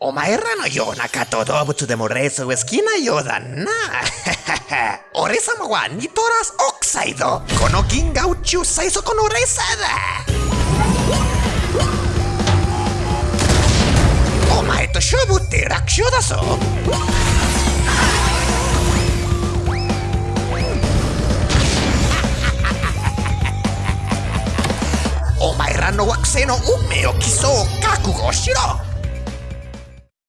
O maerra no yo, nakato dobu tu demoreso, esquina yo dan na. Oresa mawan, ni toras oxaido. Kono ginga uchu saizo con oresa da. O maeto shobu te rakshio da so. O maerra no waxeno umeo kiso kakugo shiro.